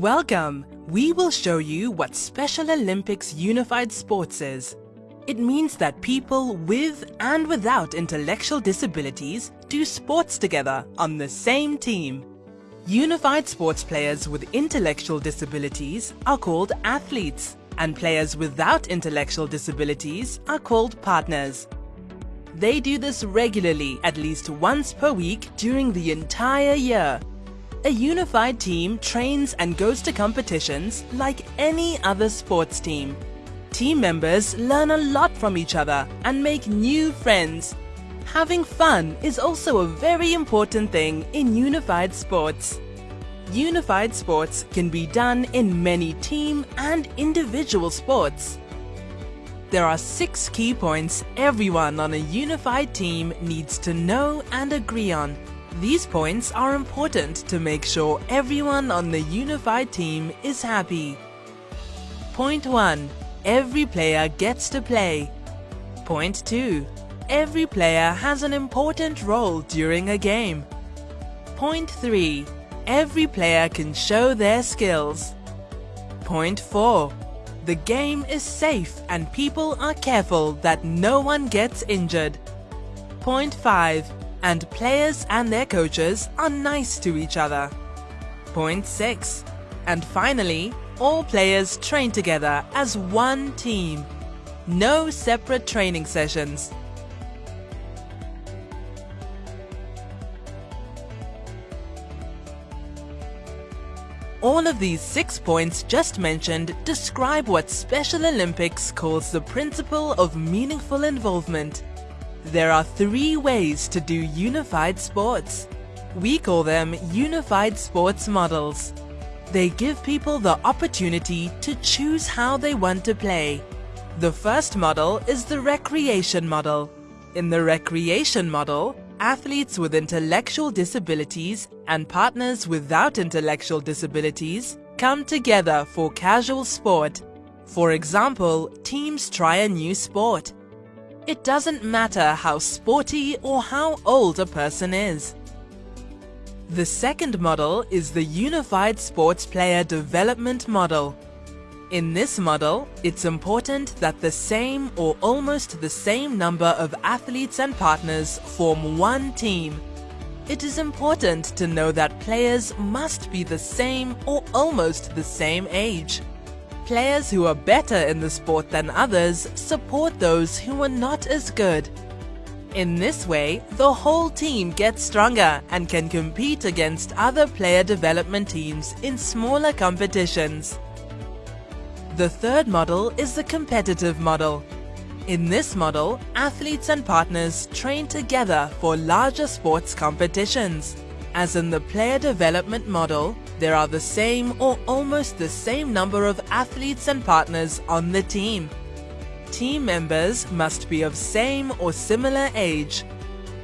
Welcome! We will show you what Special Olympics Unified Sports is. It means that people with and without intellectual disabilities do sports together on the same team. Unified sports players with intellectual disabilities are called athletes and players without intellectual disabilities are called partners. They do this regularly at least once per week during the entire year a unified team trains and goes to competitions like any other sports team. Team members learn a lot from each other and make new friends. Having fun is also a very important thing in unified sports. Unified sports can be done in many team and individual sports. There are six key points everyone on a unified team needs to know and agree on. These points are important to make sure everyone on the unified team is happy. Point 1. Every player gets to play. Point 2. Every player has an important role during a game. Point 3. Every player can show their skills. Point 4. The game is safe and people are careful that no one gets injured. Point 5 and players and their coaches are nice to each other. Point 6. And finally, all players train together as one team. No separate training sessions. All of these six points just mentioned describe what Special Olympics calls the principle of meaningful involvement there are three ways to do unified sports. We call them unified sports models. They give people the opportunity to choose how they want to play. The first model is the recreation model. In the recreation model, athletes with intellectual disabilities and partners without intellectual disabilities come together for casual sport. For example, teams try a new sport it doesn't matter how sporty or how old a person is. The second model is the Unified Sports Player Development Model. In this model, it's important that the same or almost the same number of athletes and partners form one team. It is important to know that players must be the same or almost the same age. Players who are better in the sport than others support those who are not as good. In this way, the whole team gets stronger and can compete against other player development teams in smaller competitions. The third model is the competitive model. In this model, athletes and partners train together for larger sports competitions. As in the player development model, there are the same or almost the same number of athletes and partners on the team. Team members must be of same or similar age.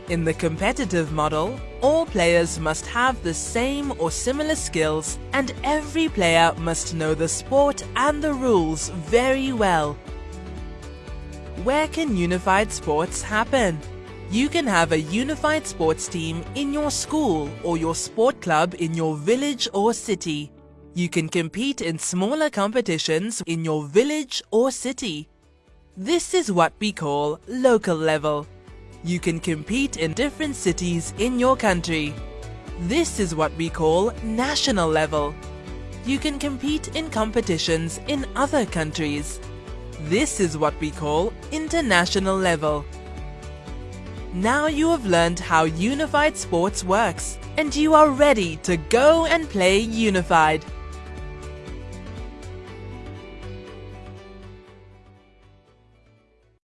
In the competitive model, all players must have the same or similar skills and every player must know the sport and the rules very well. Where can unified sports happen? You can have a unified sports team in your school or your sport club in your village or city. You can compete in smaller competitions in your village or city. This is what we call local level. You can compete in different cities in your country. This is what we call national level. You can compete in competitions in other countries. This is what we call international level. Now you have learned how Unified Sports works and you are ready to go and play Unified.